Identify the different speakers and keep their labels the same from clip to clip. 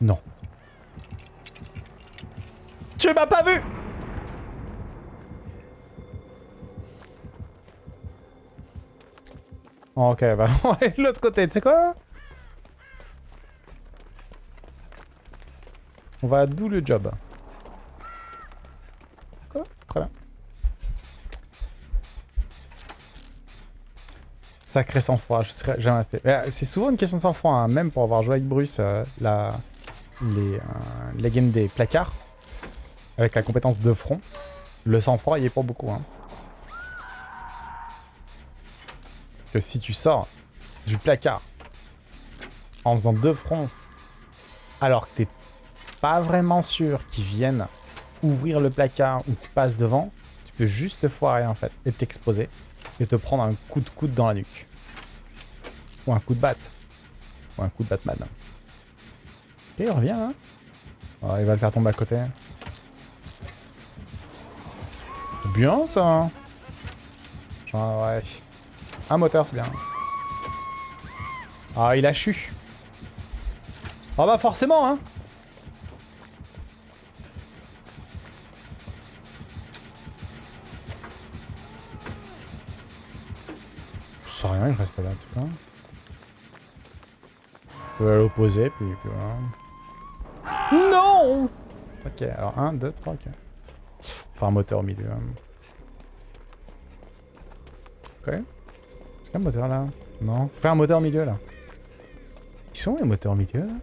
Speaker 1: Non. Tu m'as pas vu Ok, bah on va aller de l'autre côté, tu sais quoi? On va d'où le job. Quoi Très bien. Sacré sang-froid, je serais jamais resté. Euh, c'est souvent une question de sang-froid, hein, même pour avoir joué avec Bruce, euh, la, les, euh, les games des placards, avec la compétence de front. Le sang-froid, il est pas beaucoup. Hein. Que si tu sors du placard en faisant deux fronts, alors que t'es pas vraiment sûr qu'ils viennent ouvrir le placard ou qu'ils passent devant, tu peux juste te foirer en fait et t'exposer et te prendre un coup de coude dans la nuque. Ou un coup de batte. Ou un coup de Batman. Ok, il revient hein Il va le faire tomber à côté. C'est bien ça hein. Genre ouais. Un moteur c'est bien. Ah il a chu. Ah oh, bah forcément hein Je sais rien, il reste là, en tout cas. Je peux l'opposer, puis, puis voilà. Non Ok, alors 1, 2, 3, ok. Un moteur au milieu. Ok. Est-ce qu'il y a un moteur là? Non. Fais un moteur au milieu là. Ils sont les moteurs au milieu là?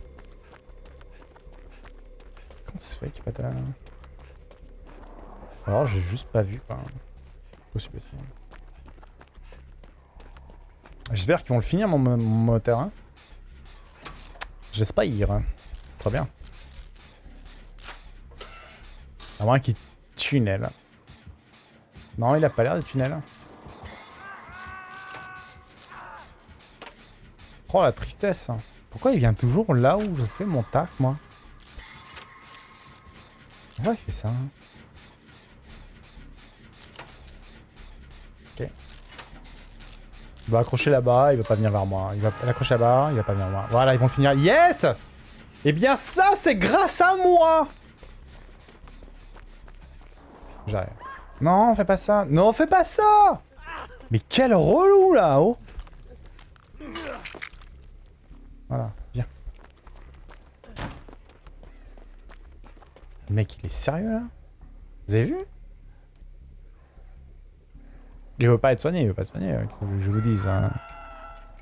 Speaker 1: Comment ça se fait qu'il n'y a pas de... Alors j'ai juste pas vu quoi. Possible. J'espère qu'ils vont le finir mon, moteur. Hein. J'espère. Hein. Très bien. À moins qu'il tunnel. Non, il a pas l'air de tunnel. Oh la tristesse. Pourquoi il vient toujours là où je fais mon taf, moi? Pourquoi il fait ça hein Ok. Il va accrocher là-bas, il va pas venir vers moi. Il va l'accrocher là-bas, il va pas venir vers moi. Voilà, ils vont finir. Yes Eh bien ça, c'est grâce à moi J'arrive. Non, fais pas ça. Non, fais pas ça Mais quel relou, là-haut Voilà, viens. Le mec, il est sérieux, là? Vous avez vu? Il veut pas être soigné, il veut pas être soigné, euh, je vous dis. Hein.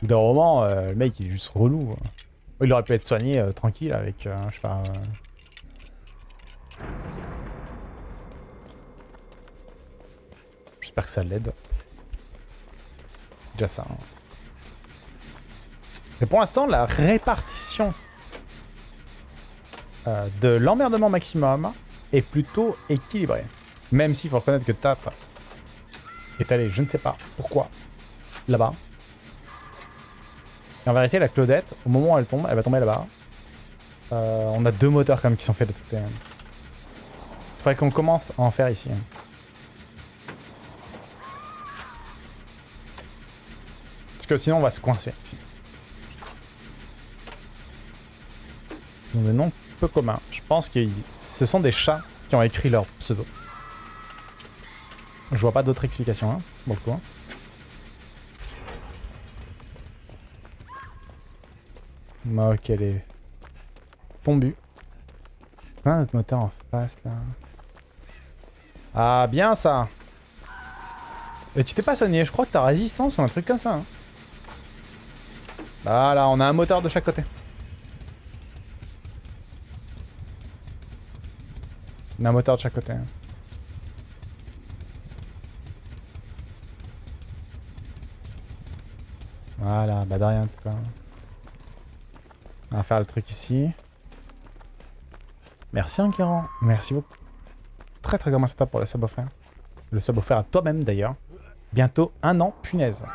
Speaker 1: D'un moment, euh, le mec il est juste relou. Hein. Il aurait pu être soigné euh, tranquille avec, je sais pas... J'espère que ça l'aide. Déjà ça. Hein. Mais pour l'instant, la répartition de l'emmerdement maximum est plutôt équilibrée. Même s'il faut reconnaître que Tap est allée, je ne sais pas pourquoi, là-bas. Et en vérité, la Claudette, au moment où elle tombe, elle va tomber là-bas. Euh, on a deux moteurs quand même qui sont faits de côté. Il faudrait qu'on commence à en faire ici. Parce que sinon on va se coincer ici. Ils ont des noms peu communs. Je pense que ce sont des chats qui ont écrit leur pseudo. Je vois pas d'autre explication, hein, bon le coup. Hein. Ok, elle est tombue. Ah, notre moteur en face, là. Ah, bien, ça Et tu t'es pas soigné, je crois que t'as résistance ou un truc comme ça. Hein. Voilà, on a un moteur de chaque côté. On a un moteur de chaque côté. Hein. Voilà, bah de rien, c'est pas... On va faire le truc ici. Merci Enguerrand, merci beaucoup. Très très grand setup pour le sub offert. Le sub offert à toi-même d'ailleurs. Bientôt un an, punaise.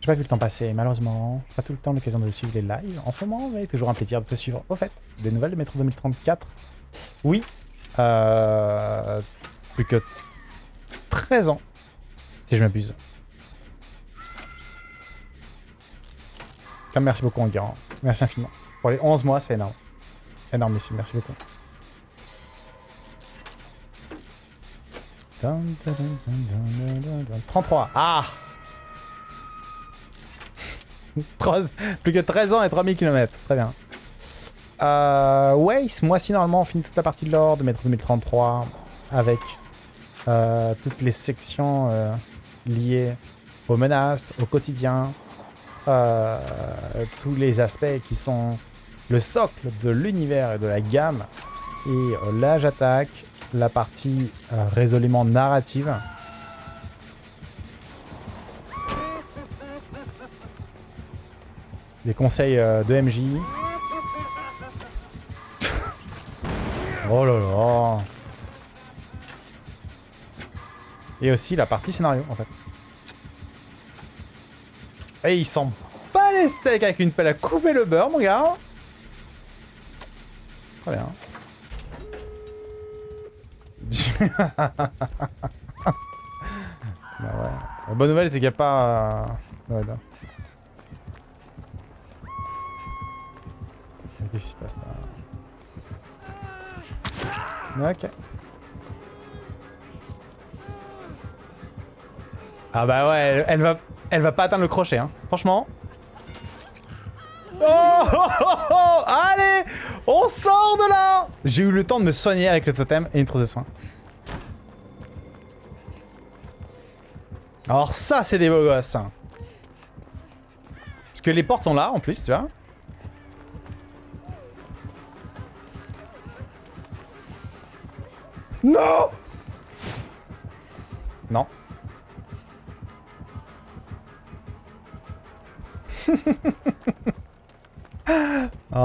Speaker 1: J'ai pas vu le temps passer, malheureusement. Pas tout le temps l'occasion de suivre les lives. En ce moment, mais toujours un plaisir de te suivre. Au fait, des nouvelles de Métro 2034 Oui. Euh... plus que 13 ans, si je m'abuse. Merci beaucoup, Enguerrand. Merci infiniment. Pour les 11 mois, c'est énorme. Énormissime, merci beaucoup. 33. Ah Plus que 13 ans et 3000 km. Très bien. Euh, ouais, ce mois-ci, normalement, on finit toute la partie de l'or de Métro 2033 avec euh, toutes les sections euh, liées aux menaces, au quotidien, euh, tous les aspects qui sont le socle de l'univers et de la gamme. Et euh, là, j'attaque la partie euh, résolument narrative. Les conseils de MJ. oh là là. Et aussi la partie scénario, en fait. Et il sent pas les steaks avec une pelle à couper le beurre, mon gars. Très bien. bah ouais. La bonne nouvelle, c'est qu'il n'y a pas... euh, ouais, non. Qu'est-ce qui se passe là Ok. Ah bah ouais, elle va, elle va pas atteindre le crochet, hein. Franchement. Oh, oh, oh, oh Allez On sort de là J'ai eu le temps de me soigner avec le totem et une trousse de soins. Alors ça, c'est des beaux gosses. Parce que les portes sont là, en plus, tu vois. Non Non.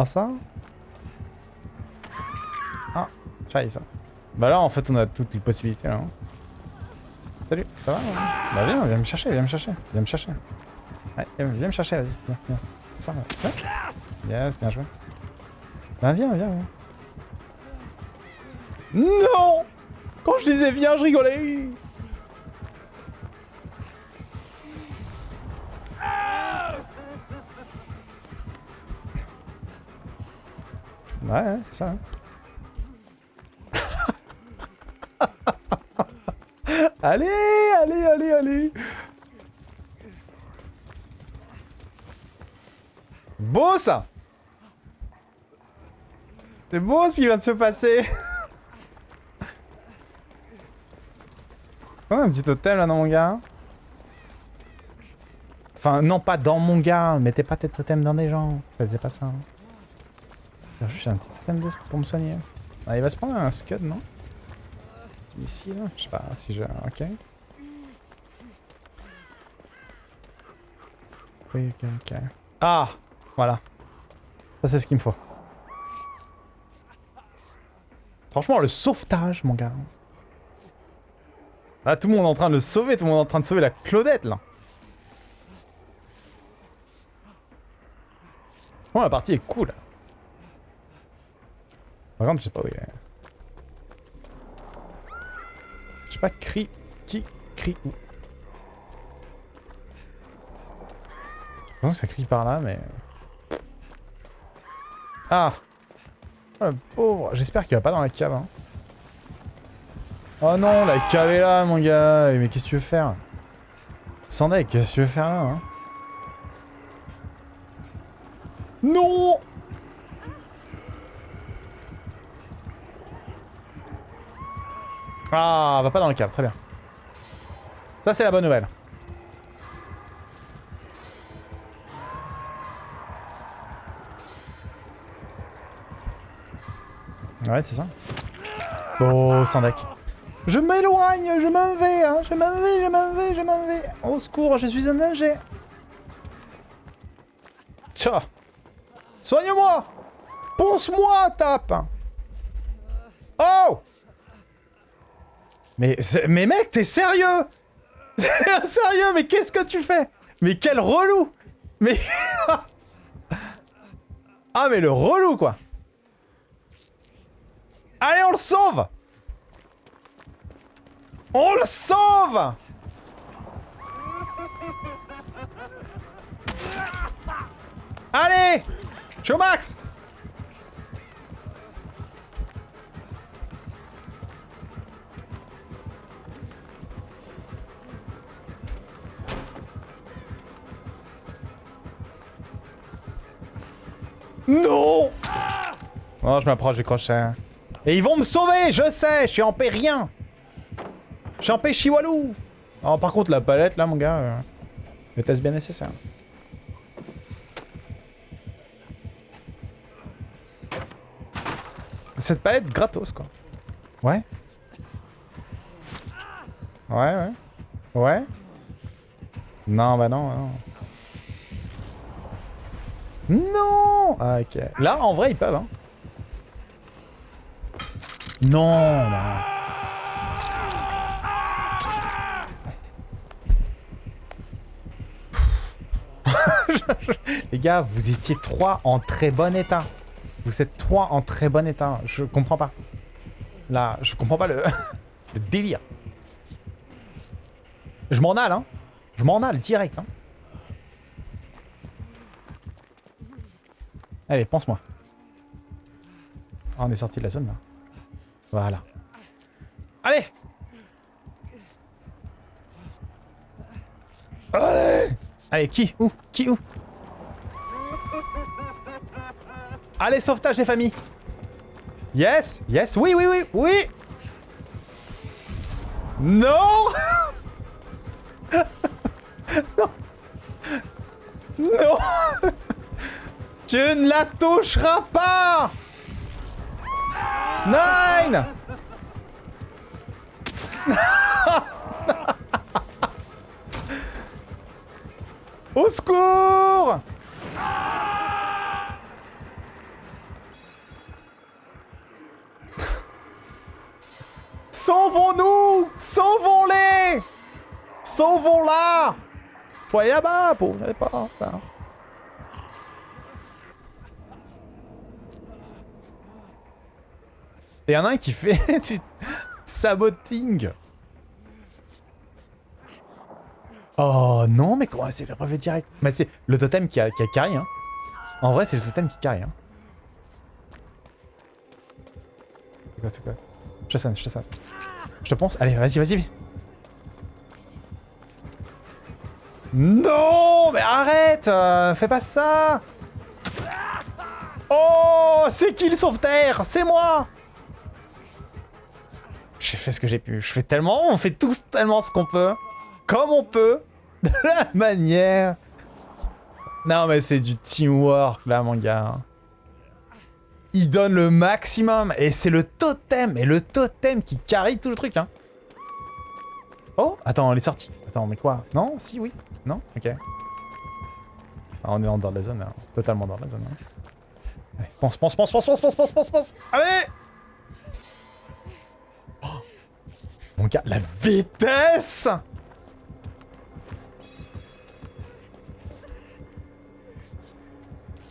Speaker 1: Ça Ah, ça. Bah là, en fait, on a toutes les possibilités, là. hein. Salut, ça va ouais Bah viens, viens me chercher, viens me chercher, viens me chercher. Viens, viens me chercher, vas-y, viens, viens. Ça, ouais. Yes, bien joué. Bah viens, viens, viens. Non Quand je disais viens, je rigolais Ouais, c'est ça. hein. allez, allez, allez, allez. Beau ça C'est beau ce qui vient de se passer Oh, un petit hôtel là dans mon gars. Enfin, non, pas dans mon gars. Mettez pas tes totems dans des gens. Faisez pas ça. hein. J'ai un petit totem de pour me soigner. Ah, il va se prendre un scud, non? Ici, là? Je sais pas si je... Ok. Ok, ok. Ah Voilà. Ça, c'est ce qu'il me faut. Franchement, le sauvetage, mon gars. Là, tout le monde est en train de le sauver. Tout le monde est en train de sauver la Claudette, là. Bon, la partie est cool. Par contre, je sais pas où il est. Je sais pas crie qui crie où. Je pense que ça crie par là, mais... Ah Oh le pauvre J'espère qu'il va pas dans la cave. Hein. Oh non, la cave est là, mon gars Mais qu'est-ce que tu veux faire? Sandek, qu'est-ce que tu veux faire là hein Non Ah, va pas dans le cave, très bien. Ça, c'est la bonne nouvelle. Ouais, c'est ça. Oh, Sandek. Je m'éloigne, je m'en vais, hein, je m'en vais, je m'en vais, je m'en vais. Au secours, je suis un danger. Tiens. Soigne-moi Ponce-moi, tape Oh mais, mais mec, t'es sérieux? Sérieux, mais qu'est-ce que tu fais? Mais quel relou! Mais... ah, mais le relou, quoi! Allez, on le sauve! On le sauve! Allez! Je max Oh, je m'approche du crochet. Et ils vont me sauver, je sais, je suis en paix rien. Je suis en paix chihualou. Oh, par contre, la palette, là, mon gars, euh, le bien nécessaire. Cette palette gratos, quoi. Ouais. Ouais, ouais. Ouais. Non, bah non, non. Non ah, Ok. Là, en vrai, ils peuvent, hein. Non. Les gars, vous étiez trois en très bon état. Vous êtes trois en très bon état. Je comprends pas. Là, je comprends pas le, le délire. Je m'en alle, hein. Je m'en alle direct, hein. Allez, pense-moi. Ah, on est sorti de la zone, là. Voilà. Allez. Allez. Allez, qui Où Qui Où? Allez, sauvetage des familles. Yes Yes Oui, oui, oui Oui. Non. Non. Non. Tu ne la toucheras pas Nine! Au secours! Sauvons-nous! Sauvons-les! Sauvons-la! Faut aller là-bas, pour... pas... Et y en a un qui fait du saboting. Oh non, mais comment c'est le brevet direct? Mais c'est le totem qui a, qui a carry, hein. En vrai, c'est le totem qui carry, hein. C'est quoi, c'est quoi? Je te sonne, je te sonne. Je te pense. Allez, vas-y, vas-y. Non Mais arrête euh, Fais pas ça Oh C'est qui le sauveterre? C'est moi j'ai fait ce que j'ai pu. Je fais tellement... On fait tous tellement ce qu'on peut. Comme on peut. De la manière. Non, mais c'est du teamwork, là, mon gars. Il donne le maximum. Et c'est le totem. Et le totem qui carry tout le truc, hein. Oh, attends, on est sorti. Attends, mais quoi? Non? Si, oui Non? Ok. Ah, on est en dehors de la zone, là. Totalement dans la zone. Hein. Allez, pense, pense, pense, pense, pense, pense, pense, pense, pense. Allez Mon gars, la vitesse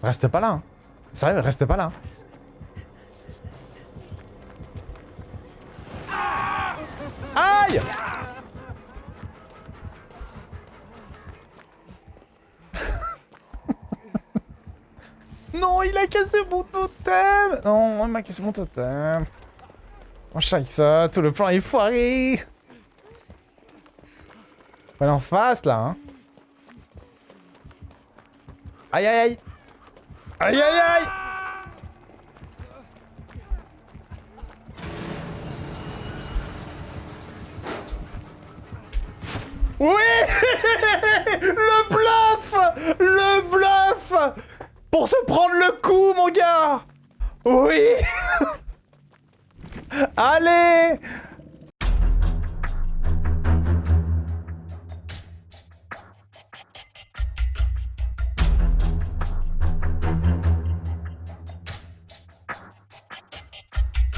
Speaker 1: Reste pas là. Hein. Sérieux, reste pas là. Aïe Non, il a cassé mon totem Non, il m'a cassé mon totem. On ça, tout le plan est foiré. Faut aller en face, là, hein. Aïe, aïe, aïe. Aïe, aïe, aïe. Oui. Le bluff. Le bluff. Pour se prendre le coup, mon gars. Oui ¡Ale!